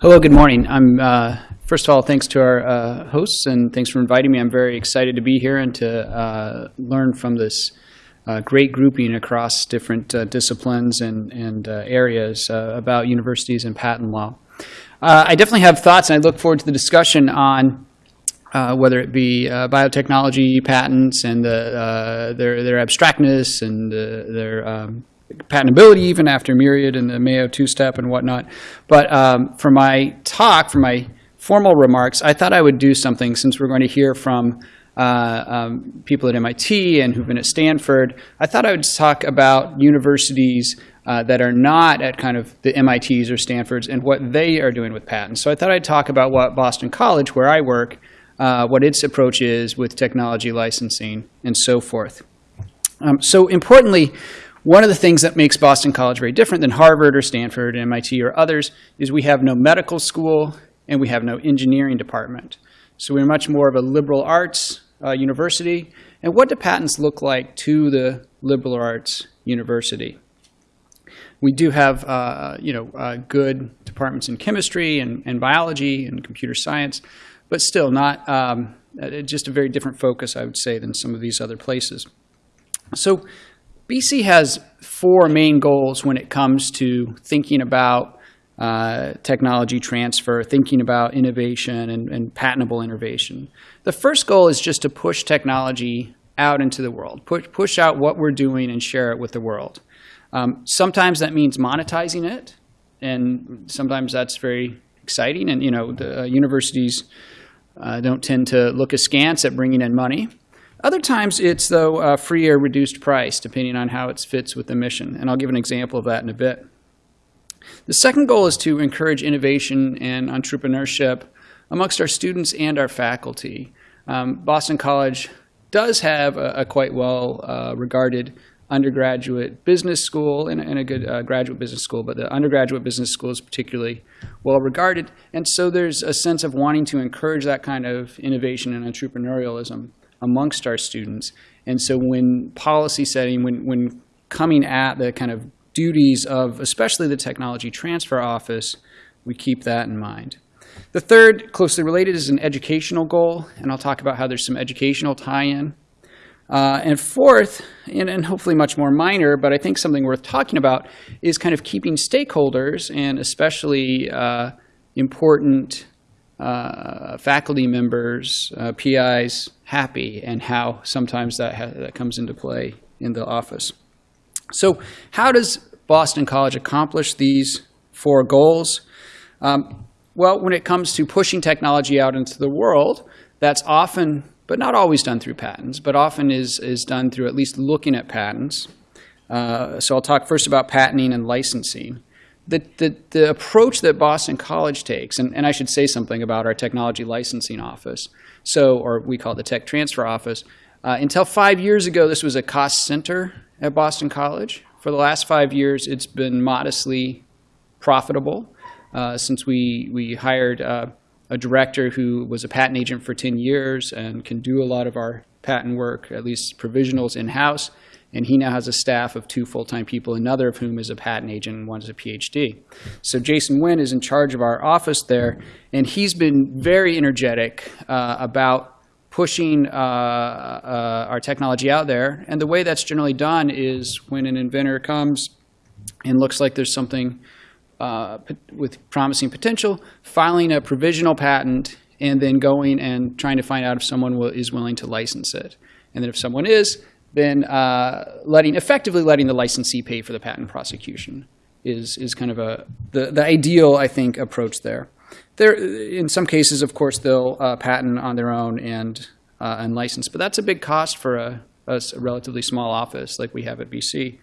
Hello, good morning. I'm, uh, first of all, thanks to our uh, hosts and thanks for inviting me. I'm very excited to be here and to uh, learn from this uh, great grouping across different uh, disciplines and, and uh, areas about universities and patent law. I definitely have thoughts, and I look forward to the discussion on whether it be biotechnology patents and the, their, their abstractness and their um, patentability even after Myriad and the Mayo two-step and whatnot. But um, for my talk, for my formal remarks, I thought I would do something since we're going to hear from uh, um, people at MIT and who've been at Stanford. I thought I would talk about universities uh, that are not at kind of the MITs or Stanfords and what they are doing with patents. So I thought I'd talk about what Boston College, where I work, uh, what its approach is with technology licensing and so forth. Um, so importantly, one of the things that makes Boston College very different than Harvard or Stanford, and MIT, or others is we have no medical school and we have no engineering department. So we're much more of a liberal arts uh, university. And what do patents look like to the liberal arts university? We do have, uh, you know, uh, good departments in chemistry and, and biology and computer science, but still not um, uh, just a very different focus, I would say, than some of these other places. So BC has four main goals when it comes to thinking about uh, technology transfer, thinking about innovation and, and, patentable innovation. The first goal is just to push technology out into the world, push, push out what we're doing and share it with the world. Um, sometimes that means monetizing it, and sometimes that's very exciting. And you know, the uh, universities uh, don't tend to look askance at bringing in money. Other times it's, though, free or reduced price, depending on how it fits with the mission. And I'll give an example of that in a bit. The second goal is to encourage innovation and entrepreneurship amongst our students and our faculty. Um, Boston College does have a, a quite well uh, regarded undergraduate business school and, and a good uh, graduate business school, but the undergraduate business school is particularly well regarded. And so there's a sense of wanting to encourage that kind of innovation and entrepreneurialism amongst our students. And so when policy setting, when, when coming at the kind of duties of especially the technology transfer office, we keep that in mind. The third, closely related, is an educational goal, and I'll talk about how there's some educational tie-in. Uh, and fourth, and, and, hopefully much more minor, but I think something worth talking about, is kind of keeping stakeholders and especially uh, important uh, faculty members, uh, PIs, happy, and how sometimes that, that comes into play in the office. So how does Boston College accomplish these four goals? Um, well, when it comes to pushing technology out into the world, that's often, but not always done through patents, but often is, is done through at least looking at patents. Uh, so I'll talk first about patenting and licensing. The, the, the approach that Boston College takes, and, and I should say something about our technology licensing office, so, or we call it the tech transfer office. Uh, until five years ago, this was a cost center at Boston College. For the last five years, it's been modestly profitable. Uh, since we, we hired uh, a director who was a patent agent for 10 years and can do a lot of our patent work, at least provisionals in-house. And he now has a staff of two full-time people, another of whom is a patent agent and one is a PhD. So Jason Wynn is in charge of our office there, and he's been very energetic uh, about pushing uh, uh, our technology out there. And the way that's generally done is when an inventor comes and looks like there's something uh, with promising potential, filing a provisional patent, and then going and trying to find out if someone will, is willing to license it. And then if someone is, then uh, letting, effectively letting the licensee pay for the patent prosecution is, is kind of a, the, the ideal, I think, approach there. There, in some cases, of course, they'll uh, patent on their own and, uh, and license, but that's a big cost for a, a relatively small office like we have at BC.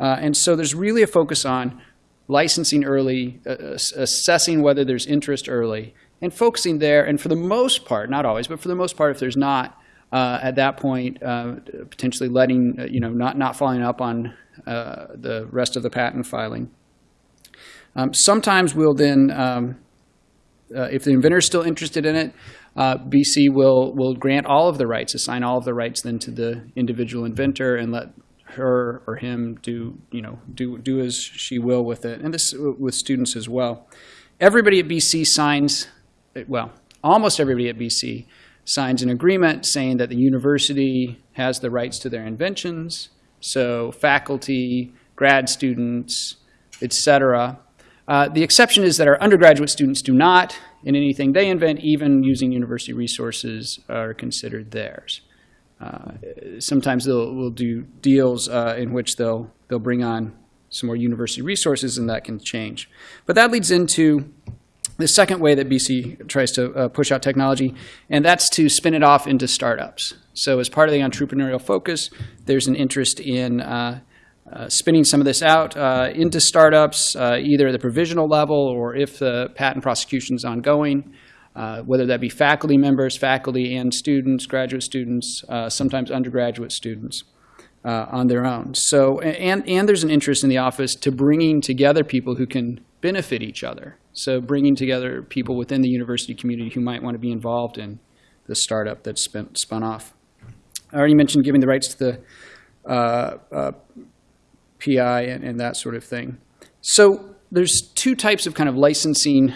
Uh, and so there's really a focus on licensing early, uh, assessing whether there's interest early, and focusing there. And for the most part, not always, but for the most part, if there's not, uh, at that point, uh, potentially letting, uh, you know, not, not following up on uh, the rest of the patent filing. Um, sometimes we'll then, um, uh, if the inventor is still interested in it, BC will, will grant all of the rights, assign all of the rights then to the individual inventor and let her or him do, you know, do, do as she will with it, and this with students as well. everybody at BC signs, well, almost everybody at BC signs an agreement saying that the university has the rights to their inventions. So faculty, grad students, et cetera. Uh, the exception is that our undergraduate students do not, and anything they invent, even using university resources, are considered theirs. Uh, sometimes they'll will do deals uh, in which they'll they'll bring on some more university resources, and that can change. But that leads into the second way that BC tries to uh, push out technology, and that's to spin it off into startups. So as part of the entrepreneurial focus, there's an interest in uh, uh, spinning some of this out uh, into startups, uh, either at the provisional level or if the patent prosecution is ongoing, uh, whether that be faculty members, faculty and students, graduate students, sometimes undergraduate students. on their own. So, and, and there's an interest in the office to bringing together people who can benefit each other. So bringing together people within the university community who might want to be involved in the startup that's spun, spun off. I already mentioned giving the rights to the uh, uh, PI and, and, that sort of thing. So there's two types of kind of licensing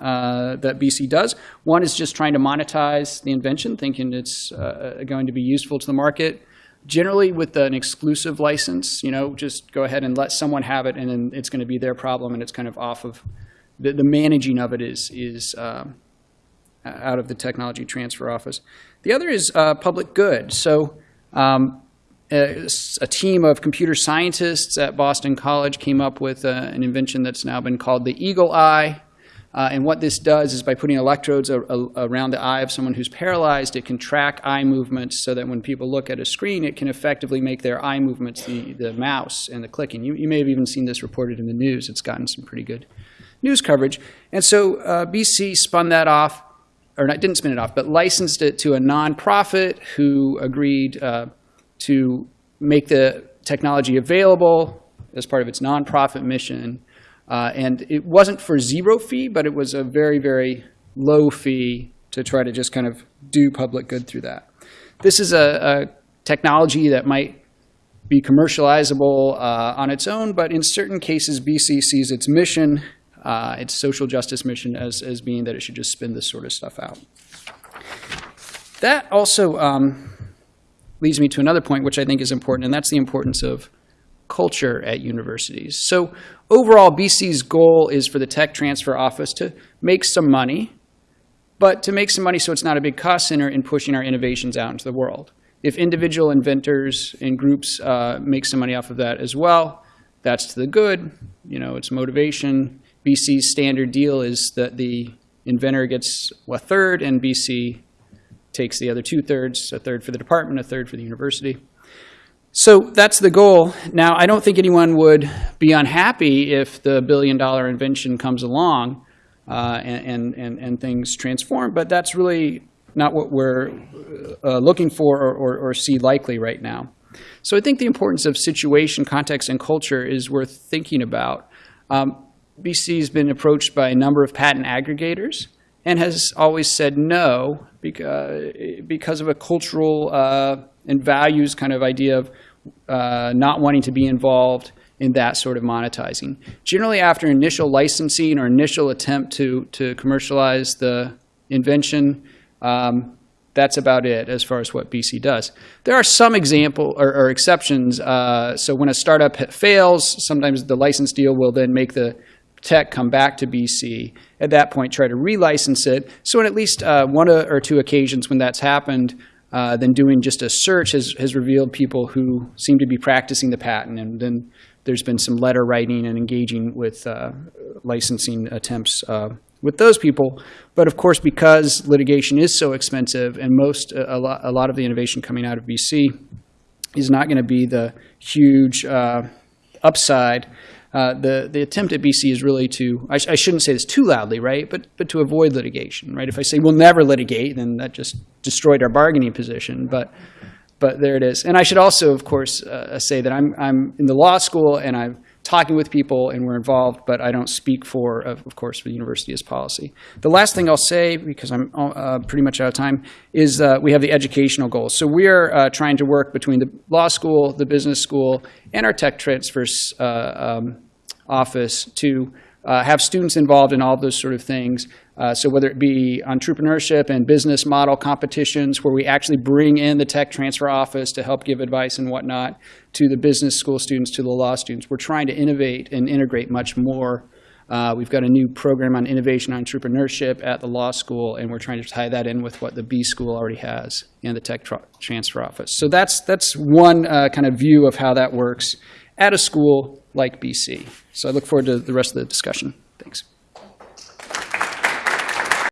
uh, that BC does. One is just trying to monetize the invention, thinking it's uh, going to be useful to the market. Generally with an exclusive license, you know, just go ahead and let someone have it and then it's going to be their problem and it's kind of off of the, the managing of it is, is um, out of the technology transfer office. The other is uh, public good. So um, a, a, team of computer scientists at Boston College came up with uh, an invention that's now been called the Eagle Eye. Uh, and what this does is by putting electrodes a, a, around the eye of someone who's paralyzed, it can track eye movements so that when people look at a screen, it can effectively make their eye movements, the, the mouse and the clicking. You, you may have even seen this reported in the news. It's gotten some pretty good news coverage. And so uh, BC spun that off, or not, didn't spin it off, but licensed it to a nonprofit who agreed uh, to make the technology available as part of its nonprofit mission. Uh, and it wasn't for zero fee, but it was a very, very low fee to try to just kind of do public good through that. This is a, a technology that might be commercializable uh, on its own, but in certain cases, BC sees its mission uh, its social justice mission as, as being that it should just spin this sort of stuff out. That also um, leads me to another point, which I think is important, and that's the importance of culture at universities. So overall, BC's goal is for the tech transfer office to make some money, but to make some money so it's not a big cost center in pushing our innovations out into the world. If individual inventors and groups uh, make some money off of that as well, that's to the good. You know, it's motivation. BC's standard deal is that the inventor gets a third and BC takes the other two thirds, a third for the department, a third for the university. So that's the goal. Now, I don't think anyone would be unhappy if the billion dollar invention comes along uh, and, and, and, things transform, but that's really not what we're uh, looking for or, or, or, see likely right now. So I think the importance of situation, context, and culture is worth thinking about. Um, BC has been approached by a number of patent aggregators and has always said no because, because of a cultural uh, and values kind of idea of uh, not wanting to be involved in that sort of monetizing. Generally after initial licensing or initial attempt to, to commercialize the invention, um, that's about it as far as what BC does. There are some example or, or exceptions. Uh, so when a startup fails, sometimes the license deal will then make the tech come back to BC, at that point try to relicense it. So on at least uh, one or two occasions when that's happened, uh, then doing just a search has, has revealed people who seem to be practicing the patent. And then there's been some letter writing and engaging with uh, licensing attempts uh, with those people. But of course, because litigation is so expensive and most, a lot, a lot of the innovation coming out of BC is not going to be the huge uh, upside uh, the, the attempt at BC is really to, I, sh I, shouldn't say this too loudly, right, but, but to avoid litigation, right? If I say we'll never litigate, then that just destroyed our bargaining position, but, but there it is. And I should also, of course, uh, say that I'm, I'm in the law school and I'm talking with people and we're involved, but I don't speak for, of course, for the university as policy. The last thing I'll say, because I'm uh, pretty much out of time, is uh, we have the educational goals. So we are uh, trying to work between the law school, the business school, and our tech transfers uh, um, office to uh, have students involved in all those sort of things. Uh, so whether it be entrepreneurship and business model competitions where we actually bring in the tech transfer office to help give advice and whatnot to the business school students, to the law students, we're trying to innovate and integrate much more. Uh, we've got a new program on innovation entrepreneurship at the law school, and we're trying to tie that in with what the B school already has in the tech transfer office. So that's that's one uh, kind of view of how that works at a school like BC. So I look forward to the rest of the discussion. Thanks.